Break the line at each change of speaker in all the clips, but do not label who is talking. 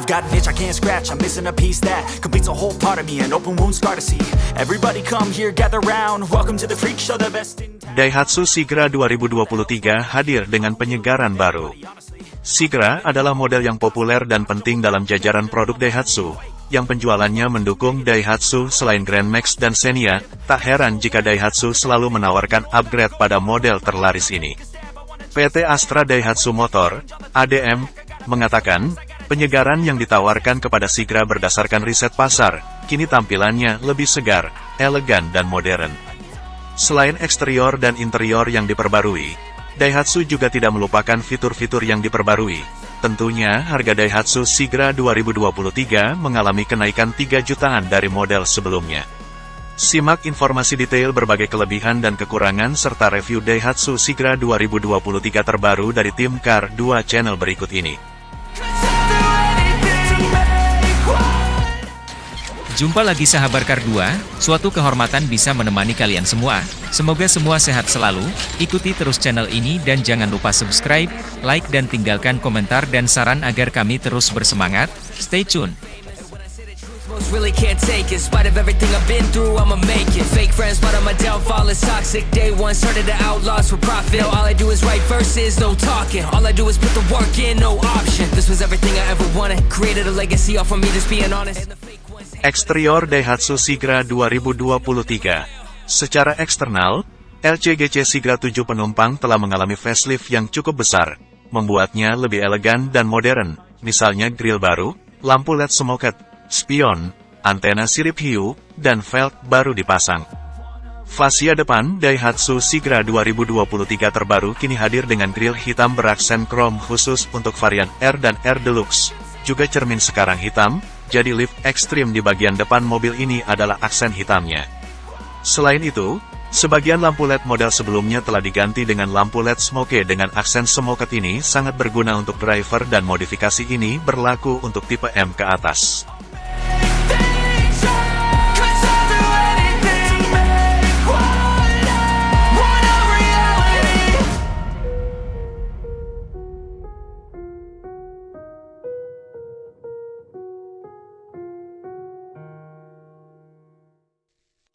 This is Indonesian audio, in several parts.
I've got an itch I can't scratch, I'm missing a piece that completes a whole part of me, an open wound scar to see. Everybody come here, gather round. Welcome to the freak show, the best in town.
Daihatsu Sigra 2023 hadir dengan penyegaran baru. Sigra adalah model yang populer dan penting dalam jajaran produk Daihatsu, yang penjualannya mendukung Daihatsu selain Grand Max dan Xenia, tak heran jika Daihatsu selalu menawarkan upgrade pada model terlaris ini. PT Astra Daihatsu Motor, ADM, mengatakan, penyegaran yang ditawarkan kepada Sigra berdasarkan riset pasar, kini tampilannya lebih segar, elegan dan modern. Selain eksterior dan interior yang diperbarui, Daihatsu juga tidak melupakan fitur-fitur yang diperbarui. Tentunya, harga Daihatsu Sigra 2023 mengalami kenaikan 3 jutaan dari model sebelumnya. Simak informasi detail berbagai kelebihan dan kekurangan serta review Daihatsu Sigra 2023 terbaru dari tim Car 2 channel berikut ini.
Jumpa lagi sahabat Kar 2, suatu kehormatan bisa menemani kalian semua. Semoga semua sehat selalu, ikuti terus channel ini dan jangan lupa subscribe, like dan tinggalkan komentar dan saran agar kami terus bersemangat. Stay tune!
Really can't take it. Spite of everything I've been through, I'ma make it. Fake friends, but on my downfall is toxic. Day one started the outlaws for profit. All I do is write verses, no talking. All I do is put the work in, no option. This was everything I ever wanted. Created a legacy off of me, just being honest.
Eksterior Daihatsu Sigra 2023 Secara eksternal, LCGC Sigra 7 penumpang telah mengalami facelift yang cukup besar, membuatnya lebih elegan dan modern, misalnya grill baru, lampu LED smoked, spion, antena sirip hiu, dan velg baru dipasang. Fascia depan Daihatsu Sigra 2023 terbaru kini hadir dengan grill hitam beraksen krom khusus untuk varian R dan R Deluxe. Juga cermin sekarang hitam, jadi lift ekstrim di bagian depan mobil ini adalah aksen hitamnya. Selain itu, sebagian lampu LED model sebelumnya telah diganti dengan lampu LED smoke dengan aksen smoket ini sangat berguna untuk driver dan modifikasi ini berlaku untuk tipe M ke atas.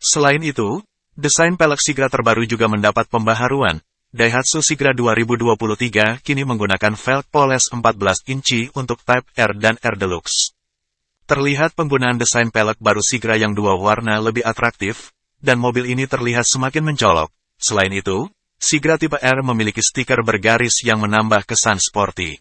Selain itu, desain pelek Sigra terbaru juga mendapat pembaharuan. Daihatsu Sigra 2023 kini menggunakan velg poles 14 inci untuk Type R dan R Deluxe. Terlihat penggunaan desain pelek baru Sigra yang dua warna lebih atraktif, dan mobil ini terlihat semakin mencolok. Selain itu, Sigra tipe R memiliki stiker bergaris yang menambah kesan sporty.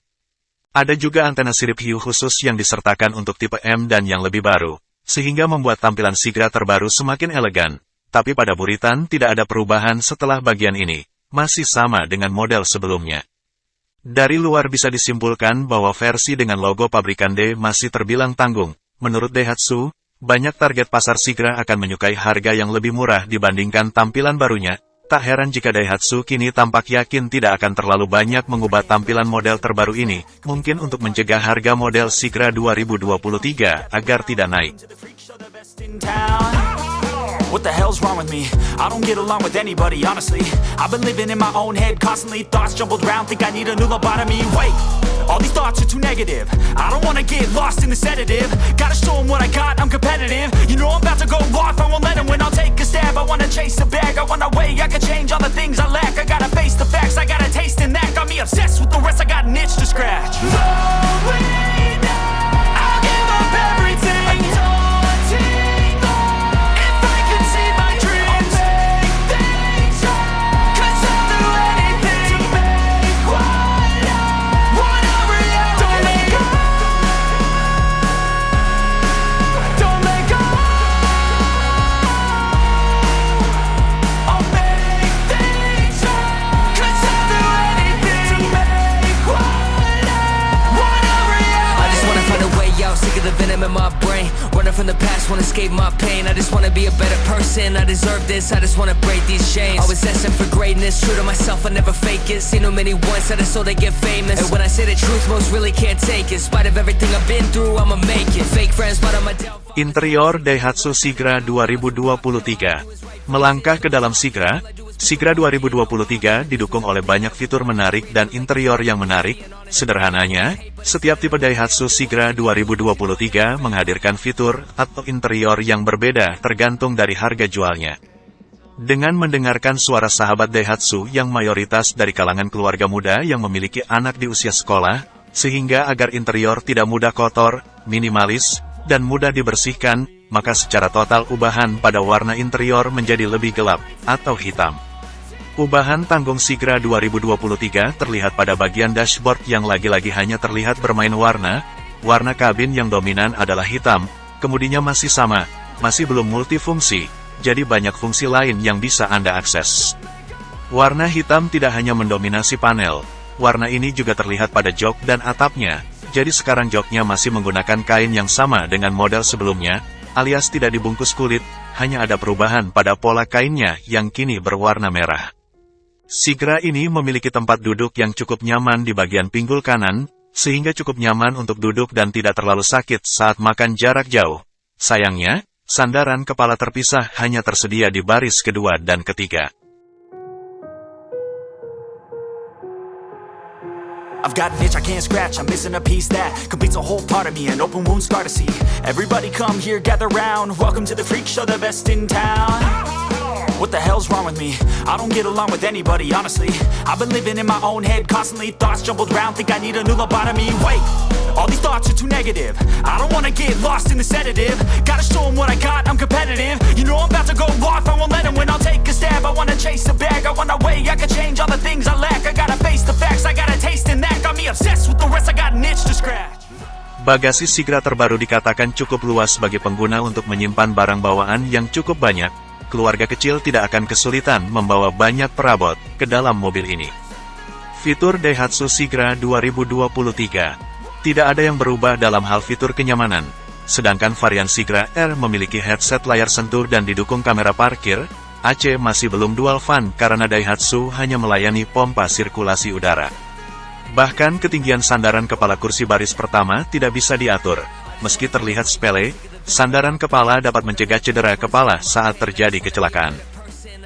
Ada juga antena sirip hiu khusus yang disertakan untuk tipe M dan yang lebih baru, sehingga membuat tampilan Sigra terbaru semakin elegan. Tapi pada buritan tidak ada perubahan setelah bagian ini, masih sama dengan model sebelumnya. Dari luar bisa disimpulkan bahwa versi dengan logo pabrikan D masih terbilang tanggung. Menurut Daihatsu, banyak target pasar Sigra akan menyukai harga yang lebih murah dibandingkan tampilan barunya. Tak heran jika Daihatsu kini tampak yakin tidak akan terlalu banyak mengubah tampilan model terbaru ini, mungkin untuk mencegah harga model Sigra 2023 agar tidak naik.
What the hell's wrong with me? I don't get along with anybody, honestly. I've been living in my own head constantly. Thoughts jumbled round, think I need a new lobotomy. Wait, all these thoughts are too negative. I don't wanna get lost in the sedative. Gotta show 'em what I got, I'm competitive. You know I'm about to go off, I won't let 'em win. I'll take a stab, I wanna chase the bag. I wanna weigh, I can change all the
escape my pain. I just wanna be a better person. I deserve this, I just wanna break these chains. Always asking for greatness, true to myself, I never fake it. Seen too many once, I just so they get famous. And when I say the truth, most really can't take it. In Spite of everything I've been through, I'ma make it. Fake friends, but my downfall.
Interior Daihatsu Sigra 2023 Melangkah ke dalam Sigra, Sigra 2023 didukung oleh banyak fitur menarik dan interior yang menarik. Sederhananya, setiap tipe Daihatsu Sigra 2023 menghadirkan fitur atau interior yang berbeda tergantung dari harga jualnya. Dengan mendengarkan suara sahabat Daihatsu yang mayoritas dari kalangan keluarga muda yang memiliki anak di usia sekolah, sehingga agar interior tidak mudah kotor, minimalis, dan mudah dibersihkan, maka secara total ubahan pada warna interior menjadi lebih gelap, atau hitam. Ubahan tanggung Sigra 2023 terlihat pada bagian dashboard yang lagi-lagi hanya terlihat bermain warna, warna kabin yang dominan adalah hitam, kemudinya masih sama, masih belum multifungsi, jadi banyak fungsi lain yang bisa Anda akses. Warna hitam tidak hanya mendominasi panel, warna ini juga terlihat pada jok dan atapnya, jadi sekarang joknya masih menggunakan kain yang sama dengan model sebelumnya, alias tidak dibungkus kulit, hanya ada perubahan pada pola kainnya yang kini berwarna merah. Sigra ini memiliki tempat duduk yang cukup nyaman di bagian pinggul kanan, sehingga cukup nyaman untuk duduk dan tidak terlalu sakit saat makan jarak jauh. Sayangnya, Sandaran kepala terpisah hanya tersedia di baris kedua dan ketiga.
I've got an itch I can't scratch, I'm missing a piece that completes a whole part of me, an open wound scar to see. Everybody come here, gather round, welcome to the freak show, the best in town. What the hell's wrong with me? I don't get along with anybody, honestly. I've been living in my own head, constantly thoughts jumbled round, think I need a new lobotomy. Wait, all these thoughts are too negative. I don't wanna get lost in the sedative. Gotta show them what I got, I'm competitive. You know I'm about to go off, I won't let them win, I'll take a stab. I wanna chase a bag, I wanna weigh, I can change all the things I lack. I gotta face the facts, I taste in that. Got me obsessed with the rest, I got an itch to scratch.
Bagasi Sigra terbaru dikatakan cukup luas bagi pengguna untuk menyimpan barang bawaan yang cukup banyak, keluarga kecil tidak akan kesulitan membawa banyak perabot ke dalam mobil ini. Fitur Daihatsu Sigra 2023 Tidak ada yang berubah dalam hal fitur kenyamanan, sedangkan varian Sigra R memiliki headset layar sentuh dan didukung kamera parkir, AC masih belum dual fan karena Daihatsu hanya melayani pompa sirkulasi udara. Bahkan ketinggian sandaran kepala kursi baris pertama tidak bisa diatur, meski terlihat sepele, Sandaran kepala dapat mencegah cedera kepala saat terjadi kecelakaan.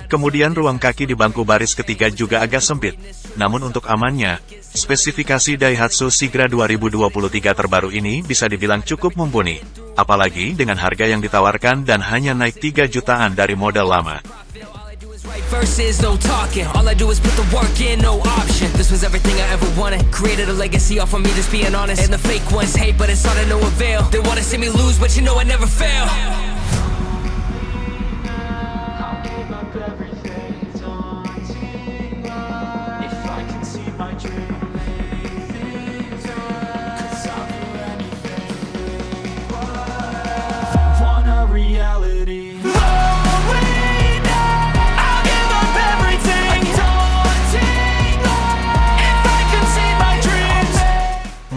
Kemudian ruang kaki di bangku baris ketiga juga agak sempit. Namun untuk amannya, spesifikasi Daihatsu Sigra 2023 terbaru ini bisa dibilang cukup mumpuni. Apalagi dengan harga yang ditawarkan dan hanya naik 3 jutaan dari model lama. Verses, no talking. All I do is put the work in, no option. This was everything I ever wanted. Created a legacy off of me, just being honest. And the fake ones hate, but it's all to no avail. They wanna see me lose, but you know I never fail.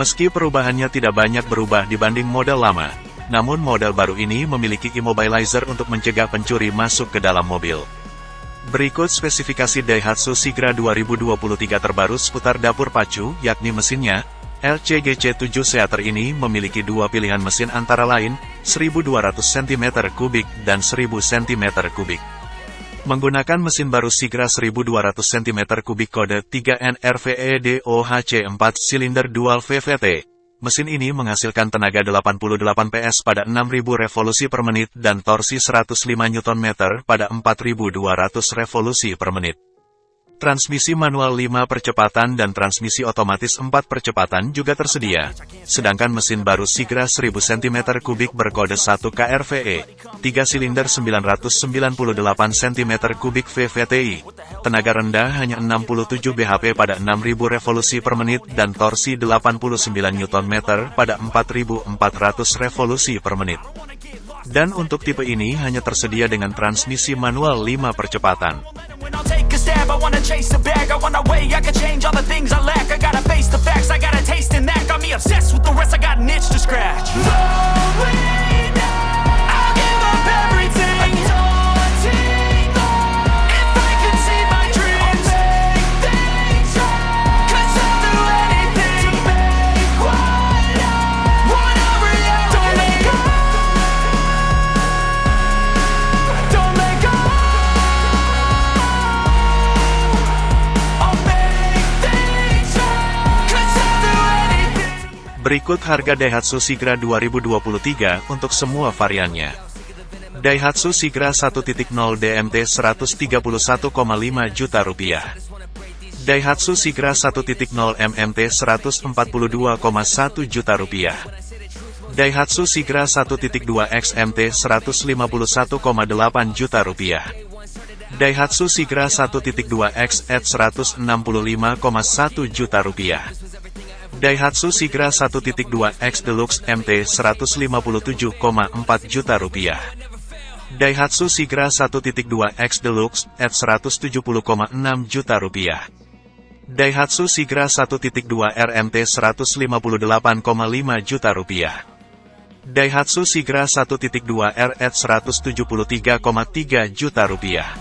Meski perubahannya tidak banyak berubah dibanding model lama, namun model baru ini memiliki immobilizer untuk mencegah pencuri masuk ke dalam mobil. Berikut spesifikasi Daihatsu Sigra 2023 terbaru seputar dapur pacu, yakni mesinnya, LCGC7 Seater ini memiliki dua pilihan mesin antara lain, 1200 cm3 dan 1000 cm3. Menggunakan mesin baru Sigra 1200 cm3 kode 3NRVEDOHC 4 silinder dual VVT. Mesin ini menghasilkan tenaga 88 PS pada 6000 revolusi per menit dan torsi 105 Nm pada 4200 revolusi per menit. Transmisi manual 5 percepatan dan transmisi otomatis 4 percepatan juga tersedia. Sedangkan mesin baru Sigra 1000 cm3 berkode 1 KRVE, 3 silinder 998 cm3 VVTI. Tenaga rendah hanya 67 bhp pada 6000 revolusi per menit dan torsi 89 Nm pada 4400 revolusi per menit. Dan untuk tipe ini hanya tersedia dengan transmisi manual 5 percepatan. I wanna chase a bag. I wanna weigh, I can change all the things I lack. I gotta face the facts, I got a taste in that Got me obsessed with the rest, I got an itch to scratch. No way Berikut harga Daihatsu Sigra 2023 untuk semua variannya. Daihatsu Sigra 1.0 DMT 131,5 juta rupiah. Daihatsu Sigra 1.0 MMT 142,1 juta rupiah. Daihatsu Sigra 1.2 XMT 151,8 juta rupiah. Daihatsu Sigra 1.2 X at 165,1 juta rupiah. Daihatsu Sigra 1.2 X Deluxe MT 157,4 juta rupiah. Daihatsu Sigra 1.2 X Deluxe at 170,6 juta rupiah. Daihatsu Sigra 1.2 RMT 158,5 juta rupiah. Daihatsu Sigra 1.2 R at 173,3 juta rupiah.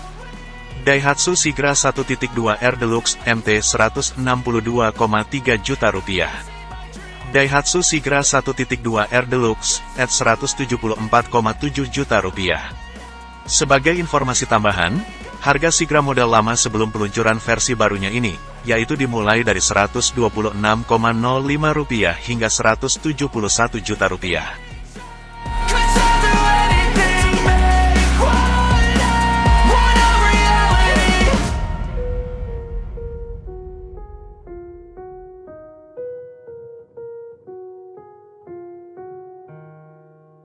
Daihatsu Sigra 1.2 R Deluxe MT 162,3 juta rupiah. Daihatsu Sigra 1.2 R Deluxe at 174,7 juta rupiah. Sebagai informasi tambahan, harga Sigra model lama sebelum peluncuran versi barunya ini, yaitu dimulai dari Rp126,05 hingga Rp171 juta rupiah.